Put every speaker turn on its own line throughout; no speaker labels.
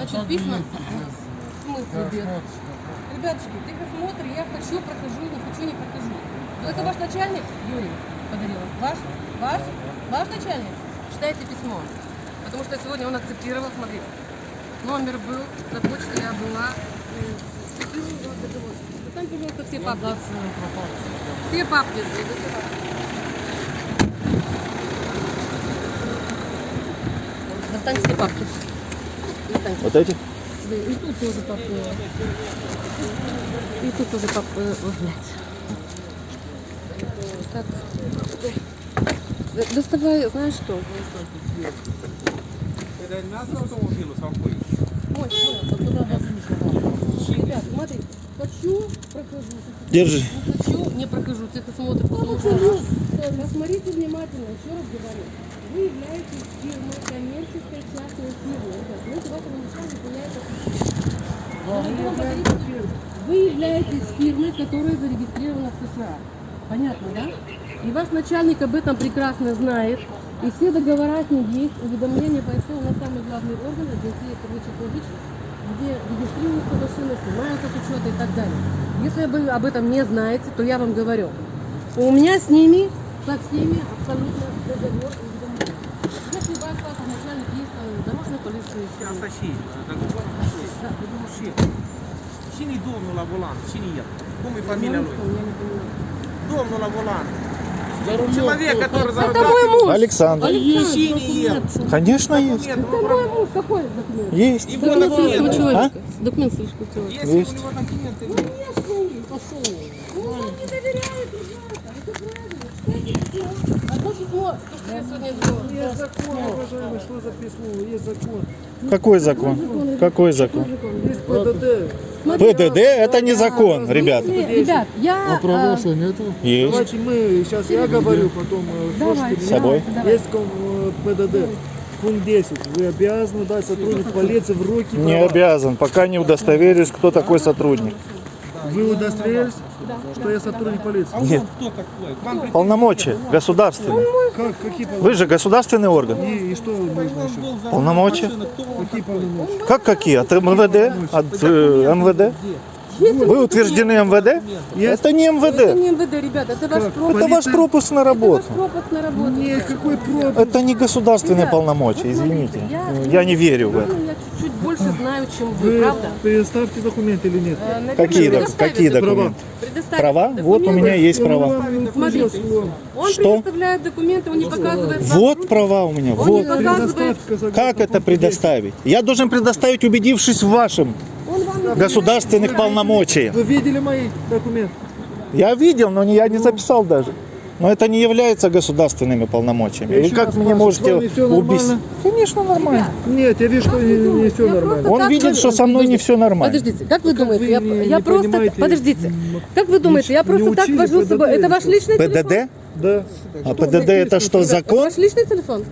Значит, письма... В смысле без? Ребятушки, техосмотр, я хочу, прохожу, не хочу, не прохожу. Ну, это ваш начальник, Юрий, подарил? Ваш? Ваш? Ваш начальник? Читайте письмо. Потому что сегодня он акцептировал, смотрите. Номер был, на почте я была. Достань, пожалуйста, все папки. Все папки. Достань все папки. Достань.
Вот эти?
И тут тоже папки. И тут тоже. Ой, блядь. Так. Доставай, знаешь что? Ой, ой, вот туда вас Ребят, смотри, хочу, прохожу.
Держи.
Не хочу, не прохожу. Техосмотр продолжен. Посмотрите внимательно, еще раз говорю. Вы являетесь фирмой, коммерческой частной фирмой. Давайте вам начальник меняет Вы являетесь фирмой, которая зарегистрирована в США. Понятно, да? И ваш начальник об этом прекрасно знает. И все договора с ним есть, уведомления по СТО на самый главный орган, агентия первичных публичных, где регистрируются машины, снимаются с учета и так далее. Если вы об этом не знаете, то я вам говорю. У меня с ними, со всеми абсолютно договор и уведомления. Если ваш папа начальник есть э, дорожной полиции,
Asta și, dogovor
да, договор.
și. Cine-i domnul la volan? Cine e? Cum e familia lui? Domnul la volan. Человек, который
Это мой
зарабатывает.
муж.
Александр.
Cine e?
Конечно, есть.
Документ,
Это мой муж. Какой документ?
Есть.
Его
Документ
А?
человека. Документ сельского человека.
Есть
Есть.
у него документы?
Конечно, есть. Пошел. Он не доверяет, ребята. Это правильно. Одно письмо, то, что я сегодня сделала.
Есть закон, уважаемый, что за письмо? Есть закон.
Какой закон? Какой закон?
Есть ПДД.
ПДД это не закон, ребята.
Ребят, я...
Права
а,
что нету?
Есть.
Давайте мы, сейчас я говорю, потом э, слушайте
С
меня.
собой.
Есть э, ПДД. Пункт 10. Вы обязаны дать сотруднику полиции в руки
Не
права.
обязан, пока не удостоверюсь, кто такой сотрудник.
Вы удостоверились, что я сотрудник полиции?
А
Нет. Полномочия государственные.
Как, какие полномочия?
Вы же государственный орган.
И, и что нужно еще?
Полномочия?
Какие полномочия?
Как какие? От МВД? От э, МВД? Вы утверждены МВД? Это не
Это
МВД.
не МВД, ребята, это ваш пропуск.
Это ваш пропуск на
Это ваш
работу.
пропуск на работу.
Нет, какой пропуск?
Это не государственные
Ребят,
полномочия, извините.
я-
Я не верю в это.
Больше знаю, чем вы,
Вы
правда?
предоставьте документы или нет?
Э, наверное,
Какие, док- какие
документы.
документы?
Предоставит
Права? Вот у
документы.
меня есть права.
Смотрите. Он
Что?
предоставляет документы, он не показывает. вам
Вот
руки.
права у меня.
Он не
Вот.
показывает.
Предоставьте, согласно
Как это предоставить? Я должен предоставить, убедившись в вашем
Он вам не
государственных полномочиях.
10. Вы видели мои документы?
Я видел, но не- я не записал даже. Но это не является государственными полномочиями.
Я еще
как мне можете убить? Конечно, нормально.
Нет, я вижу, что не,
вы
не все
Я
нормально.
просто-
Он видит,
вы-
что со мной не все нормально.
Подождите, как вы
Как
думаете?
вы
я
не-
я
не
просто...
понимаете,
Подождите. Как вы думаете, я просто так вожу с собой?
ПДД
Это ваш личный телефон?
ПДД?
Да.
А ПДД это что,
Это
закон?
ваш личный телефон?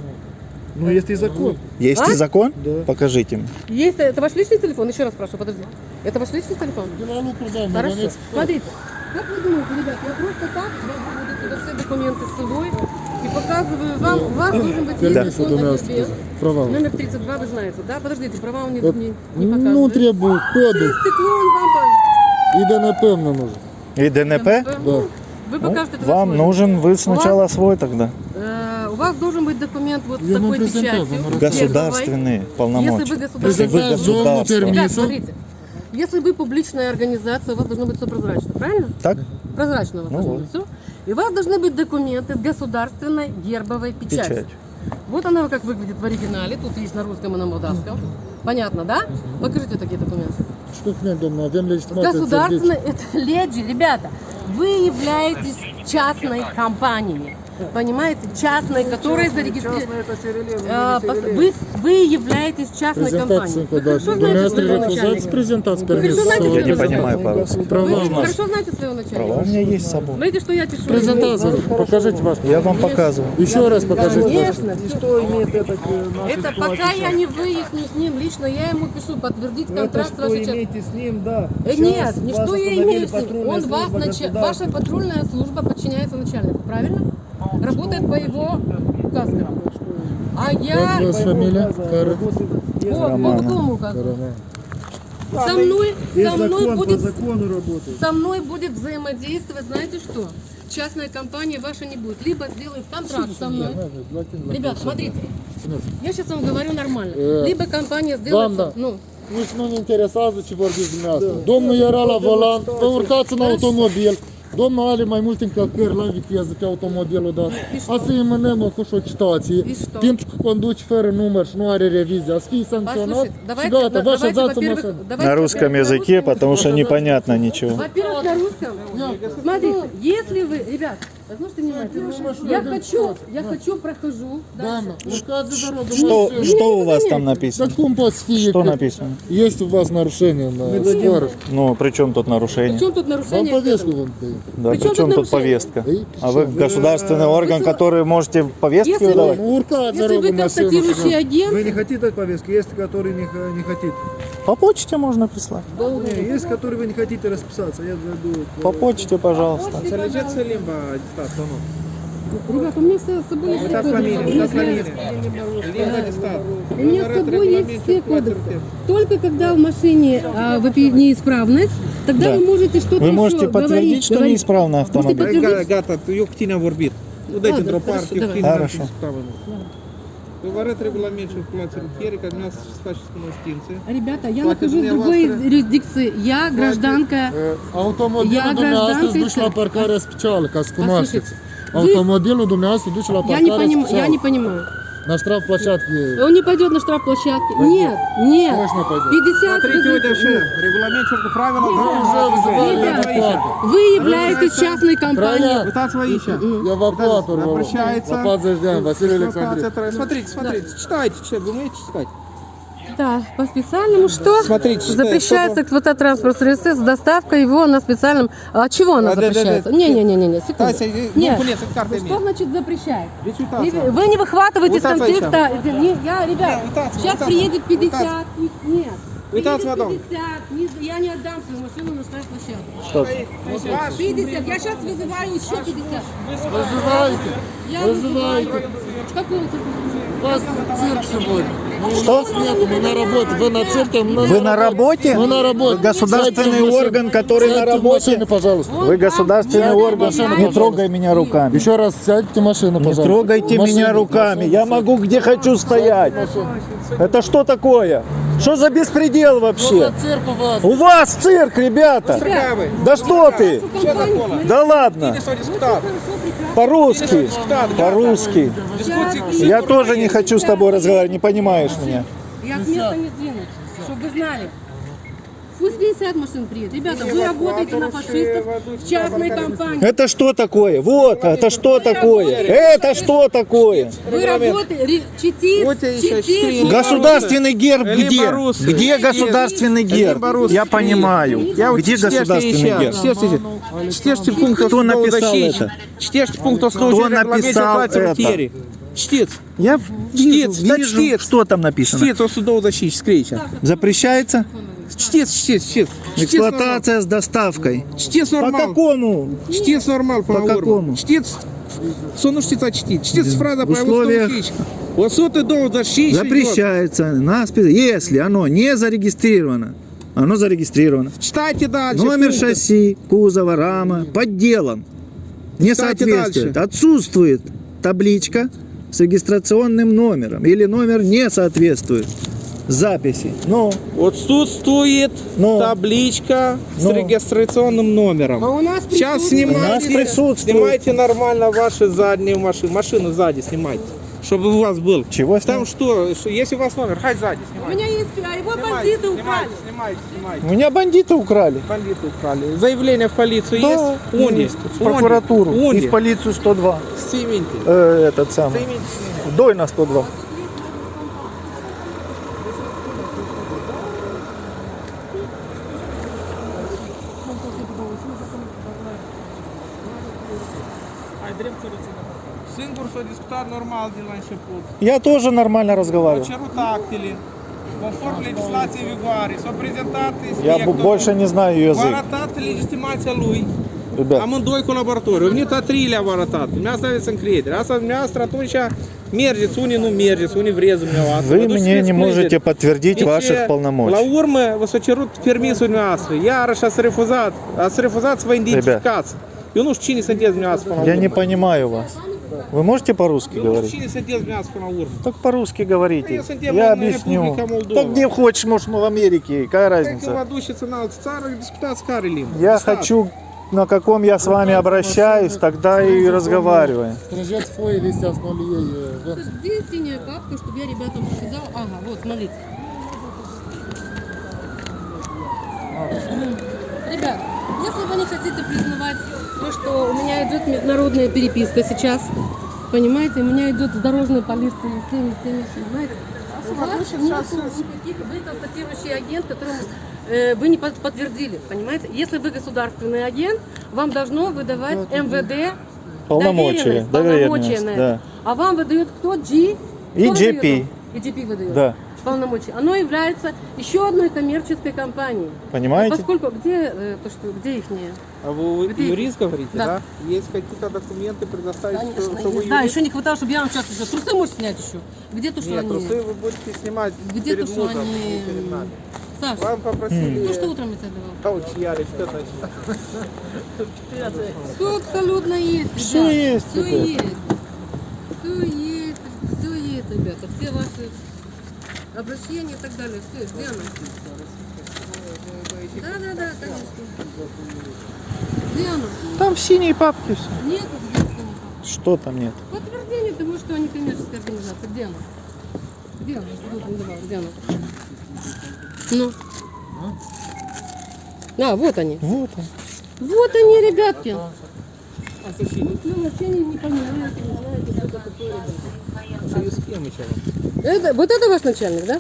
Ну, есть и закон.
Есть
А?
и закон?
Да.
Покажите мне.
Есть, это ваш личный телефон? Еще раз спрашиваю, подожди. Это ваш личный телефон? Хорошо. Смотрите, как вы думаете, ребят, я просто так сюда все документы с собой и показываю вам, у вас должен быть есть
Да.
телефон АГБ.
Права.
Номер 32 вы знаете, да? Подождите, права он не, не, не
Ну,
показывает.
требую коду.
Стекло он вам...
І ДНП нам нужно.
И ДНП?
Ну, Вы
Ну,
покажете тогда
вам
свой.
нужен, вы сначала свой тогда.
Э, У вас должен быть документ вот с такой
презентую,
печатью.
Государственные
Если
полномочия. Если вы государство.
Ребят, смотрите. Если вы публичная организация, у вас должно быть все прозрачно, правильно?
Так?
Прозрачно у вас
Ну
должно
вот.
быть все. И у вас должны быть документы с государственной гербовой печатью.
Печать.
Вот она как выглядит в оригинале. Тут есть на русском и на молдавском. Понятно, да? Покажите такие документы.
Что
Государственная, это леди, ребята, вы являетесь частной компанией. Понимаете? Частной, которая зарегистрирована. А, Вы, вы являетесь частной компанией. Вы хорошо знаете своего начальника.
презентацию
Вы хорошо знаете
Я не понимаю по-русски.
Вы
Права
хорошо знаете своего начальника?
Права у меня есть с собой.
Смотрите, что я пишу.
Презентацию. Покажите ваш.
Я вам показываю.
Еще раз покажите.
Конечно.
И что имеет это к нашей
Это пока я не выясню с ним лично, я ему пишу подтвердить контракт с
что
вашей
имеете с ним, да.
Э, Нет, не что я имею с ним. Он вас,
государства.
ваша патрульная служба подчиняется начальнику, правильно? Работает по его указкам. А я...
Как вас фамилия? Кара?
Э, По,
Нормально.
какому указу? Со мной, со мной будет, со мной будет взаимодействовать, знаете что? Частная компания ваша не будет. Либо сделает контракт со мной. Ребят, смотрите. Я сейчас вам говорю nормально. Lибă компания сделает... Ну,
Nici nu ne interesează ce vorbiți dumneavoastră. Domnul era la volan, vă urcați în automobil. Domnul are mai multe încălcări la viteză pe automobilul dat. Azi îi mânăm cu o citație.
И что?
Pentru că conduci fără număr și nu are revizie. Ați fi sancționat
послушайте,
și
давайте,
gata, vă
давайте,
așezați în
во-первых,
mașină.
давайте,
На русском
во-первых, на
языке,
русском
потому что непонятно ничего.
Во-первых, на русском. Смотрите, если вы, ребят, послушайте внимательно. Я хочу, я хочу, прохожу.
Что, что у вас там написано?
poți fi?
Что написано?
Este у вас нарушение на скорость.
Ну, при чем тут нарушение?
чем тут
Вам
нарушение?
повестку вам дают.
Да,
При чем тут
тут
нарушение?
повестка? А вы государственный орган, который можете повестки
Если вы-
выдавать?
Ну,
Если вы констатирующий агент,
Вы не хотите дать повестку, есть которые не, х- не хотите.
По почте можно прислать.
Не, есть которые вы не хотите расписаться, я зайду.
По почте, пожалуйста.
Înțelegeți limba distanță, nu?
ребят, у меня с собой есть Если-
familie. Limba distanță.
У меня с собой есть все кодексы. Только когда в машине а, выпи- неисправность, тогда
Да.
вы можете что-то
Вы
еще
можете подтвердить,
говорить,
что
говорить.
неисправный
Можете
автомобиль?
tu- eu cu tine am vorbit. Nu dai
Ладно,
într-o
хорошо,
calculații rutiere, ca dumneavoastră să faceți cunoștințe.
Ребята, я нахожусь в другой юрисдикции. Я гражданка.
Uh,
гражданка
duce la
țării.
parcarea specială, ca să cunoașteți.
Послушайте,
Automobilul dumneavoastră duce la
Я не понимаю.
На штрафплощадке.
Он не пойдет на штрафплощадке. Нет, нет.
Точно пойдет.
50
Смотрите, uite așa, regulamentul cu правила
Уже вызывали
движения.
эвакуатор.
Вы являетесь частной компанией.
Троян,
Uitați-vă aici.
эвакуатор был.
Обращается.
По 20 дней, Василий Александрович.
Смотрите, смотрите, читайте, что, вы умеете читать?
Да, по специальному что?
Смотрите, что-
Запрещается эксплуатация транспортного средства с доставкой его на специальном... А чего она
А, да, да, да.
запрещается? Не-не-не-не, секунду.
Тася, ну,
Нет.
карта
Что значит запрещает? Вы не выхватываете из контекста. Не, я, ребят, сейчас приедет 50. Нет. Приедет
потом.
50. Не- Я не отдам свою машину на штрафплощадку.
Что?
50. Я сейчас вызываю еще 50.
Вызывайте.
Я
Вызывайте.
цирке?
У вас цирк сегодня. Ну,
Что?
нет, мы на работе. Вы на цирке, мы
Вы на работе?
Мы на работе.
Вы государственный
Сядьте в машину.
орган, который на
Сядьте в
работе?
машину, пожалуйста.
Вы государственный
Я
орган.
машину,
Не
пожалуйста.
трогай меня руками.
Еще раз сядьте в машину,
Не
пожалуйста.
трогайте
В машину,
меня руками. Я могу где хочу стоять. Это что такое? Что за беспредел вообще?
за цирк у вас?
У вас цирк, ребята. Да что ты? Да ладно. По-русски. По-русски. Я тоже не хочу с тобой разговаривать, не понимаешь меня.
Я с места не сдвинусь, чтобы вы знали. Пусть 50 машин приедет. Ребята, вы работаете на фашистов в частной компании.
Это что такое? Вот, это что такое? Это что такое?
Вы работаете,
четыре.
Государственный герб где? Где государственный герб? Я понимаю.
Я вот
Где государственный герб?
Чтешьте, чтешьте пункт
Кто написал это?
Чтешьте пункт
Кто написал это?
Чтец.
Я вижу,
Чтец, да,
вижу,
чтец.
что там написано.
Чтец о судовой защите, скрейте.
Запрещается
Чтец, чтец, чтец. Чтец нормал.
эксплуатация с доставкой.
Чтец
По
нормал.
какому?
Чтец нормал по,
По какому?
Чтец. Сону чтеца чтит. Чтец фраза
В условиях-
Вот суд и дом защищен.
Запрещается на если оно не зарегистрировано. Оно зарегистрировано.
Читайте дальше.
Номер
пункты.
шасси, кузова, рама подделан. Не
Читайте
соответствует.
дальше.
Отсутствует табличка с регистрационным номером. Или номер не соответствует записи. Ну,
Отсутствует
Ну.
табличка
Ну.
с регистрационным номером.
А у нас
Сейчас
присутствует-
У нас
снимайте,
присутствует.
снимайте нормально ваши задние машины, машину сзади снимайте, чтобы у вас был.
Чего
Там что, что, если у вас номер, хай сзади
У
снимайте.
меня есть, а его
Снимайте,
бандиты
снимайте,
украли.
снимайте, снимайте.
у меня бандиты украли.
Бандиты украли. Заявление в полицию
Да,
есть? Они.
есть. В прокуратуру.
Они.
И в полицию 102.
Снимите.
Э, этот самый.
Снимите, снимите.
Дой на 102.
Discutat normal de la început.
Я тоже нормально разговариваю.
cerut actele, conform legislației vigoare, s-au prezentat
Я больше не знаю
v-a
язык.
arătat legitimația lui,
Ребят,
amândoi colaboratori, au venit a treilea v-a arătat, dumneavoastră aveți încredere. Asta dumneavoastră atunci Мерзец, уни, ну мерзец, уни врезумлява.
Вы мне не можете подтвердить ваших полномочий.
Лаурме височерут пермису мясо. Я раша рефузат, а с рефузат своя идентификация. И он уж чини садец мясо
Я не понимаю вас. Вы можете по-русски говорить? Так по-русски говорите.
Я
объясню. Так где хочешь, может, в Америке. Какая
Как
разница? Я хочу, на каком я с вами обращаюсь, тогда и разговариваем.
Э,
чтобы я ребятам показала? Ага, вот, смотрите. Ребят, если вы не хотите признавать то, что у меня идет международная переписка сейчас, понимаете, у меня идет с дорожной полицией, с теми, с теми, понимаете? У вас нету никаких, вы констатирующий агент, которому э, вы не под- подтвердили, понимаете? Если вы государственный агент, вам должно выдавать МВД
Полномочия,
доверенность, полномочия
доверенность, да.
А вам выдает кто? G?
И
Кто выдает
GP.
вам? И GP выдает.
Да.
Полномочия. Оно является еще одной коммерческой компанией.
Понимаете?
Поскольку где э, то что где их
А вы
Где-
юрист говорите,
Да.
да? Есть какие-то документы предоставить, что,
Конечно,
что вы
есть. Да,
юрист?
еще не хватало, чтобы я вам сейчас уже трусы можешь снять еще. Где то, что
Нет,
они?
трусы вы будете снимать
Где то,
перед
что
мусором,
они?
не перед нами.
Саша,
Вам попросили...
ну что утром я тебе давал?
Вот чьяли, что значит?
Все абсолютно есть, Все есть. Все есть. Все есть, ребята. Все ваши обращения и так далее. Все, где оно? Да, да, да, конечно. Где оно?
Там в синей папке все.
Нет, где?
Что там нет?
Подтверждение того, что они коммерческая организация. Где оно? Где оно? Вот он давал, где оно? Ну. А, вот они.
Вот он.
Вот они, ребятки. Ну, вообще не, не понимаете, не знаете, что это такое.
Союз с кем еще?
Это, вот это ваш начальник, да?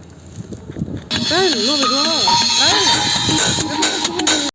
Правильно? Новый глава? Правильно?